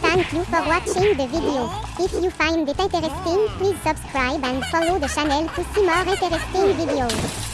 Thank you for watching the video. If you find it interesting, please subscribe and follow the channel to see more interesting videos.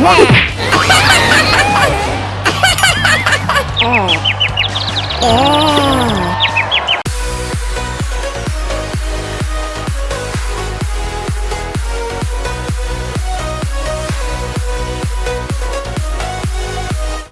Nah!